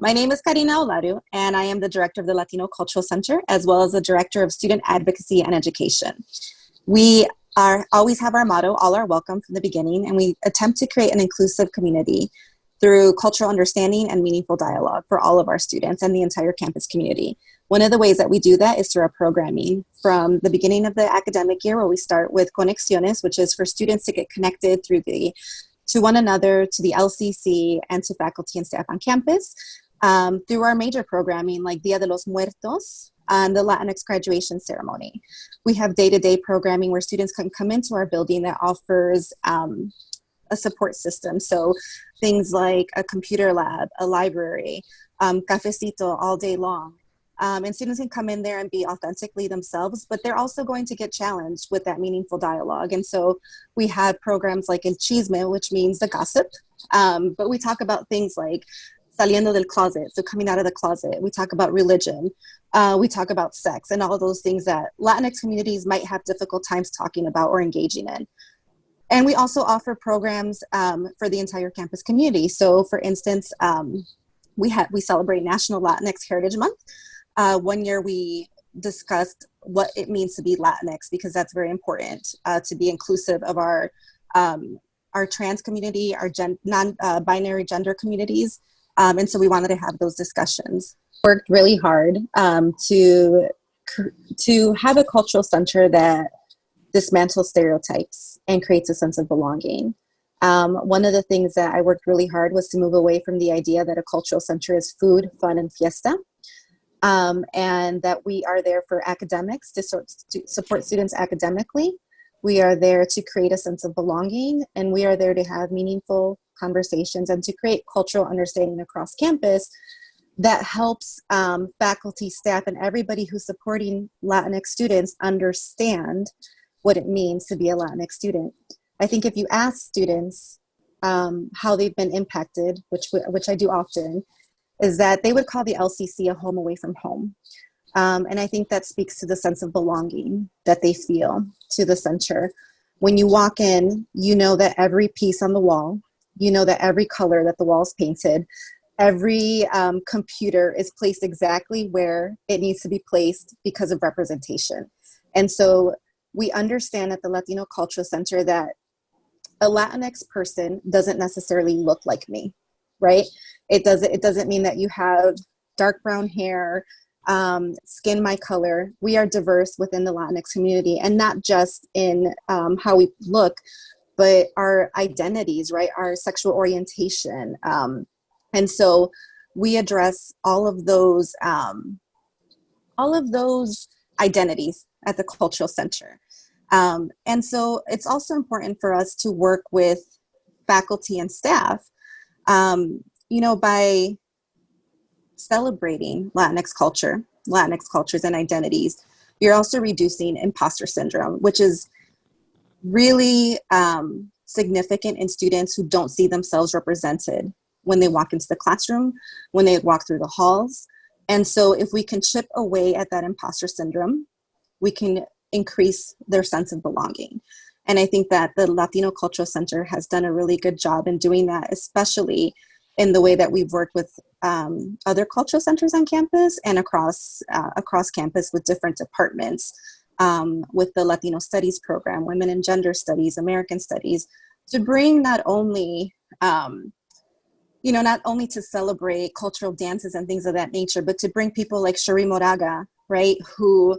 My name is Karina Olaru, and I am the director of the Latino Cultural Center, as well as the director of student advocacy and education. We are always have our motto, all are welcome from the beginning, and we attempt to create an inclusive community through cultural understanding and meaningful dialogue for all of our students and the entire campus community. One of the ways that we do that is through our programming from the beginning of the academic year where we start with Conexiones, which is for students to get connected through the to one another, to the LCC, and to faculty and staff on campus um, through our major programming like Dia de los Muertos and the Latinx graduation ceremony. We have day-to-day -day programming where students can come into our building that offers um, a support system. So things like a computer lab, a library, um, cafecito all day long. Um, and students can come in there and be authentically themselves, but they're also going to get challenged with that meaningful dialogue. And so we have programs like El Chisme, which means the gossip, um, but we talk about things like saliendo del closet, so coming out of the closet. We talk about religion. Uh, we talk about sex and all those things that Latinx communities might have difficult times talking about or engaging in. And we also offer programs um, for the entire campus community. So for instance, um, we, have, we celebrate National Latinx Heritage Month. Uh, one year we discussed what it means to be Latinx because that's very important uh, to be inclusive of our um, our trans community, our gen non-binary uh, gender communities, um, and so we wanted to have those discussions. Worked really hard um, to to have a cultural center that dismantles stereotypes and creates a sense of belonging. Um, one of the things that I worked really hard was to move away from the idea that a cultural center is food, fun, and fiesta um, and that we are there for academics to, sort, to support students academically. We are there to create a sense of belonging and we are there to have meaningful conversations and to create cultural understanding across campus that helps um, faculty, staff, and everybody who's supporting Latinx students understand what it means to be a Latinx student. I think if you ask students um, how they've been impacted, which, which I do often, is that they would call the LCC a home away from home. Um, and I think that speaks to the sense of belonging that they feel to the center. When you walk in, you know that every piece on the wall, you know that every color that the wall is painted, every um, computer is placed exactly where it needs to be placed because of representation. And so we understand at the Latino Cultural Center that a Latinx person doesn't necessarily look like me, right? It doesn't, it doesn't mean that you have dark brown hair, um, skin my color. We are diverse within the Latinx community and not just in um, how we look, but our identities, right? Our sexual orientation. Um, and so we address all of those, um, all of those identities at the cultural center. Um, and so it's also important for us to work with faculty and staff um, you know, by celebrating Latinx culture, Latinx cultures and identities, you're also reducing imposter syndrome, which is really um, significant in students who don't see themselves represented when they walk into the classroom, when they walk through the halls. And so if we can chip away at that imposter syndrome, we can increase their sense of belonging. And I think that the Latino Cultural Center has done a really good job in doing that, especially in the way that we've worked with um, other cultural centers on campus and across, uh, across campus with different departments um, with the Latino Studies program, Women and Gender Studies, American Studies, to bring not only, um, you know, not only to celebrate cultural dances and things of that nature, but to bring people like Cherríe Moraga, right, who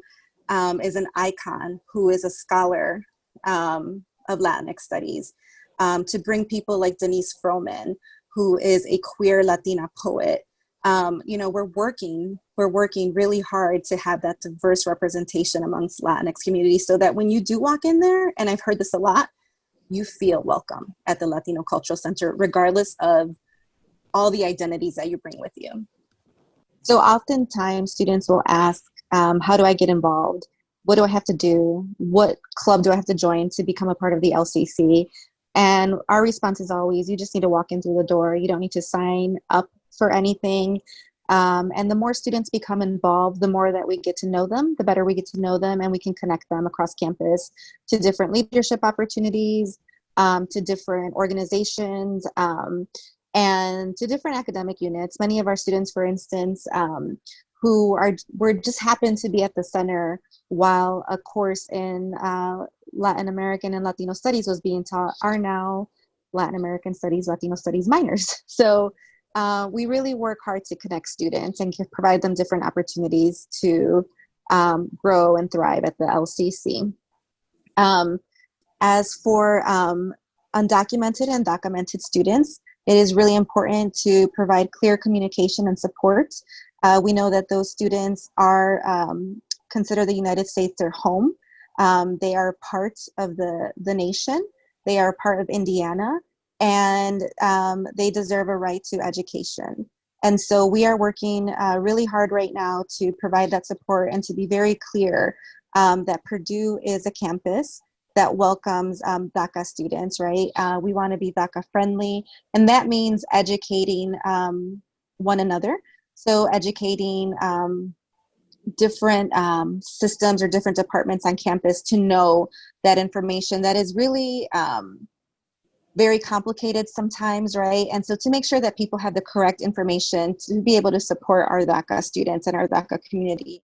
um, is an icon, who is a scholar um, of Latinx studies, um, to bring people like Denice Frohman, who is a queer Latina poet. Um, you know, we're working, we're working really hard to have that diverse representation amongst Latinx communities so that when you do walk in there, and I've heard this a lot, you feel welcome at the Latino Cultural Center, regardless of all the identities that you bring with you. So oftentimes students will ask, um, how do I get involved? What do I have to do? What club do I have to join to become a part of the LCC? And our response is always, you just need to walk in through the door. You don't need to sign up for anything. Um, and the more students become involved, the more that we get to know them, the better we get to know them and we can connect them across campus to different leadership opportunities, um, to different organizations. Um, and to different academic units. Many of our students, for instance, um, who are were just happened to be at the center while a course in uh, Latin American and Latino studies was being taught are now Latin American studies, Latino studies minors. So uh, we really work hard to connect students and provide them different opportunities to um, grow and thrive at the LCC. Um, as for um, undocumented and documented students, it is really important to provide clear communication and support. Uh, we know that those students are um, consider the United States their home. Um, they are part of the, the nation. They are part of Indiana and um, they deserve a right to education. And so we are working uh, really hard right now to provide that support and to be very clear um, that Purdue is a campus that welcomes um, DACA students, right? Uh, we want to be DACA friendly, and that means educating um, one another. So educating um, different um, systems or different departments on campus to know that information that is really um, very complicated sometimes, right? And so to make sure that people have the correct information to be able to support our DACA students and our DACA community.